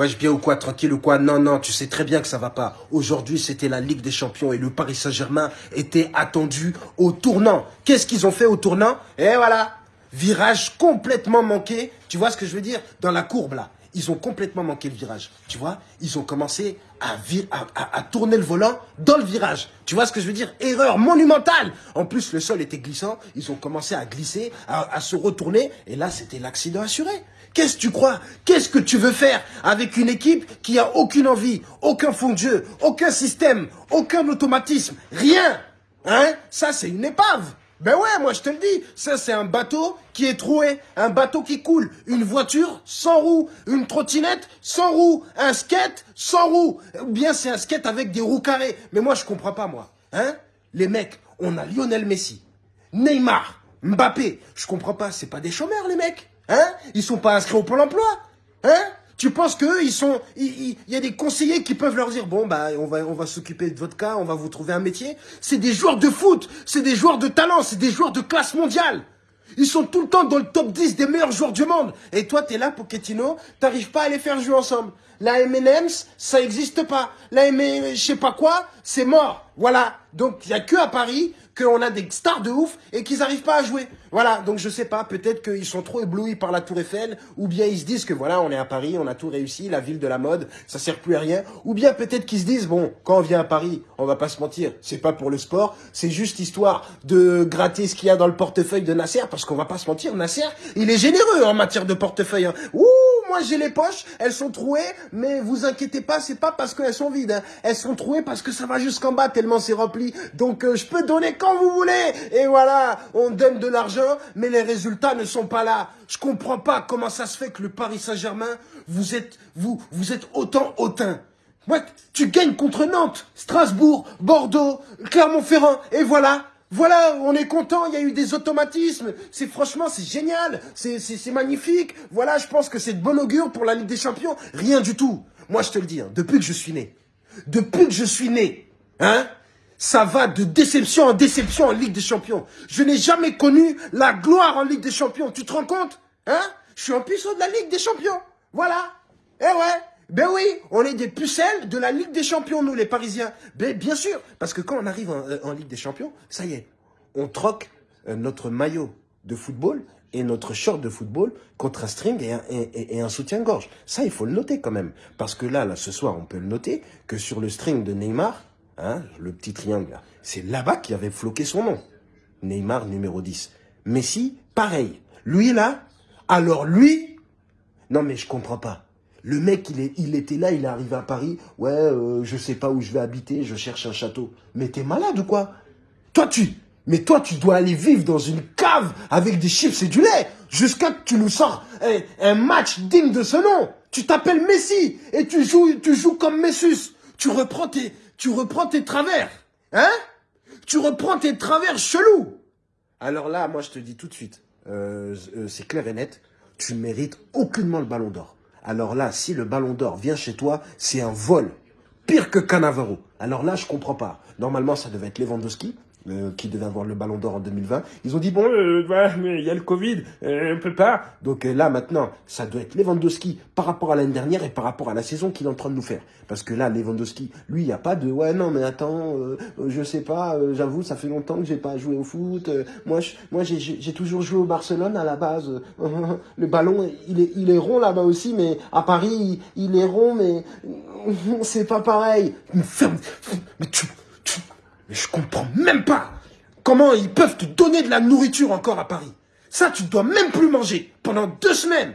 Wesh, bien ou quoi, tranquille ou quoi? Non, non, tu sais très bien que ça va pas. Aujourd'hui, c'était la Ligue des Champions et le Paris Saint-Germain était attendu au tournant. Qu'est-ce qu'ils ont fait au tournant? Et voilà, virage complètement manqué. Tu vois ce que je veux dire? Dans la courbe là, ils ont complètement manqué le virage. Tu vois Ils ont commencé à, à, tourner le volant dans le virage. Tu vois ce que je veux dire? Erreur monumentale. En plus, le sol était glissant. Ils ont commencé à glisser, à, se retourner. Et là, c'était l'accident assuré. Qu'est-ce que tu crois? Qu'est-ce que tu veux faire avec une équipe qui a aucune envie, aucun fond de jeu, aucun système, aucun automatisme? Rien Hein? Ça, c'est une épave ben ouais, moi je te le dis, ça c'est un bateau qui est troué, un bateau qui coule, une voiture sans roue, une trottinette sans roue, un skate sans roue, ou bien c'est un skate avec des roues carrées. Mais moi je comprends pas moi, hein? Les mecs, on a Lionel Messi, Neymar, Mbappé, je comprends pas, c'est pas des chômeurs les mecs. Hein? Ils sont pas inscrits au Pôle emploi. Hein? Tu penses qu'eux, ils sont, il y a des conseillers qui peuvent leur dire, bon, bah, on va, s'occuper de votre cas, on va vous trouver un métier. C'est des joueurs de foot, c'est des joueurs de talent, c'est des joueurs de classe mondiale. Ils sont tout le temps dans le top 10 des meilleurs joueurs du monde. Et toi, tu es là, Pochettino, t'arrives pas à les faire jouer ensemble. La M&M's, ça existe pas. La M, je sais pas quoi, c'est mort. Voilà. Donc, il y a que à Paris qu'on a des stars de ouf et qu'ils n'arrivent pas à jouer. Voilà, donc je sais pas, peut-être qu'ils sont trop éblouis par la Tour Eiffel, ou bien ils se disent que voilà, on est à Paris, on a tout réussi, la ville de la mode, ça sert plus à rien, ou bien peut-être qu'ils se disent, bon, quand on vient à Paris, on va pas se mentir, c'est pas pour le sport, c'est juste histoire de gratter ce qu'il y a dans le portefeuille de Nasser, parce qu'on va pas se mentir, Nasser, il est généreux en matière de portefeuille. Hein. Ouh, moi j'ai les poches, elles sont trouées, mais vous inquiétez pas, c'est pas parce qu'elles sont vides, hein. elles sont trouées parce que ça va jusqu'en bas tellement c'est rempli, donc euh, je peux donner quand vous voulez, et voilà, on donne de l'argent mais les résultats ne sont pas là. Je comprends pas comment ça se fait que le Paris Saint-Germain, vous êtes, vous, vous êtes autant hautain. Ouais, tu gagnes contre Nantes, Strasbourg, Bordeaux, Clermont-Ferrand, et voilà. Voilà, on est content, il y a eu des automatismes. C'est franchement, c'est génial, c'est magnifique. Voilà, je pense que c'est de bon augure pour la Ligue des Champions. Rien du tout. Moi, je te le dis, hein, depuis que je suis né, depuis que je suis né, hein, ça va de déception en déception en Ligue des Champions. Je n'ai jamais connu la gloire en Ligue des Champions. Tu te rends compte Hein? Je suis en puissant de la Ligue des Champions. Voilà. Eh ouais. Ben oui, on est des pucelles de la Ligue des Champions, nous, les Parisiens. Ben, bien sûr, parce que quand on arrive en, euh, Ligue des Champions, ça y est, on troque euh, notre maillot de football et notre short de football contre un string et un, soutien-gorge. Ça, il faut le noter quand même. Parce que là, là, ce soir, on peut le noter que sur le string de Neymar, Hein, le petit triangle c'est là-bas qu'il avait floqué son nom. Neymar numéro 10. Messi, pareil. Lui là, alors lui, non mais je comprends pas. Le mec, il, est, il était là, il est arrivé à Paris. Ouais, euh, je sais pas où je vais habiter, je cherche un château. Mais t'es malade ou quoi? Toi, tu... Mais toi, tu dois aller vivre dans une cave avec des chips et du lait jusqu'à que tu nous sors un, match digne de ce nom. Tu t'appelles Messi et tu joues, tu joues comme Messus. Tu reprends tes, tu reprends tes travers. Hein? Tu reprends tes travers chelous. Alors là, moi, je te dis tout de suite, euh, euh, c'est clair et net, tu mérites aucunement le ballon d'or. Alors là, si le ballon d'or vient chez toi, c'est un vol. Pire que Canavaro. Alors là, je comprends pas. Normalement, ça devait être Lewandowski. Euh, qui devait avoir le ballon d'or en 2020. Ils ont dit, bon, euh, mais il y a le Covid, euh, on peut pas. Donc là, maintenant, ça doit être Lewandowski par rapport à l'année dernière et par rapport à la saison qu'il est en train de nous faire. Parce que là, Lewandowski, lui, il n'y a pas de, ouais, non, mais attends, je sais pas, j'avoue, ça fait longtemps que j'ai pas joué au foot. moi, moi j'ai toujours joué au Barcelone à la base. le ballon, il est, rond là-bas aussi, mais à Paris, il, est rond, mais c'est pas pareil. Mais tu mais je comprends même pas comment ils peuvent te donner de la nourriture encore à Paris. Ça, tu ne dois même plus manger pendant deux semaines.